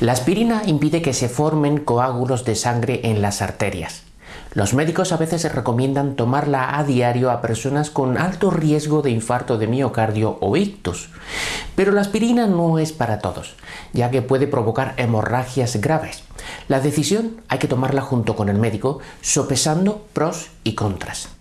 La aspirina impide que se formen coágulos de sangre en las arterias. Los médicos a veces recomiendan tomarla a diario a personas con alto riesgo de infarto de miocardio o ictus. Pero la aspirina no es para todos, ya que puede provocar hemorragias graves. La decisión hay que tomarla junto con el médico, sopesando pros y contras.